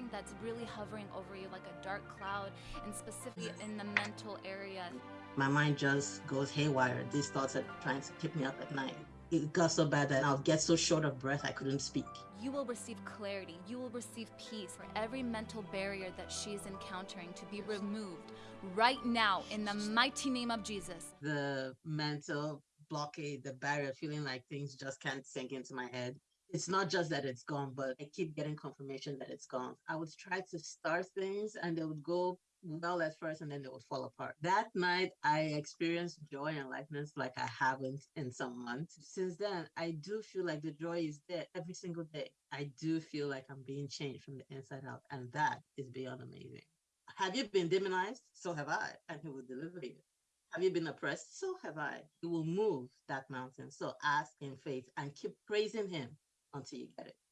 something that's really hovering over you like a dark cloud and specifically in the mental area. My mind just goes haywire. These thoughts are trying to keep me up at night. It got so bad that I'll get so short of breath I couldn't speak. You will receive clarity. You will receive peace for every mental barrier that she is encountering to be removed right now in the mighty name of Jesus. The mental blockade, the barrier, feeling like things just can't sink into my head. It's not just that it's gone, but I keep getting confirmation that it's gone. I would try to start things and they would go well at first and then they would fall apart. That night, I experienced joy and lightness like I haven't in some months. Since then, I do feel like the joy is there every single day. I do feel like I'm being changed from the inside out, and that is beyond amazing. Have you been demonized? So have I, and He will deliver you. Have you been oppressed? So have I. He will move that mountain. So ask in faith and keep praising Him until you get it.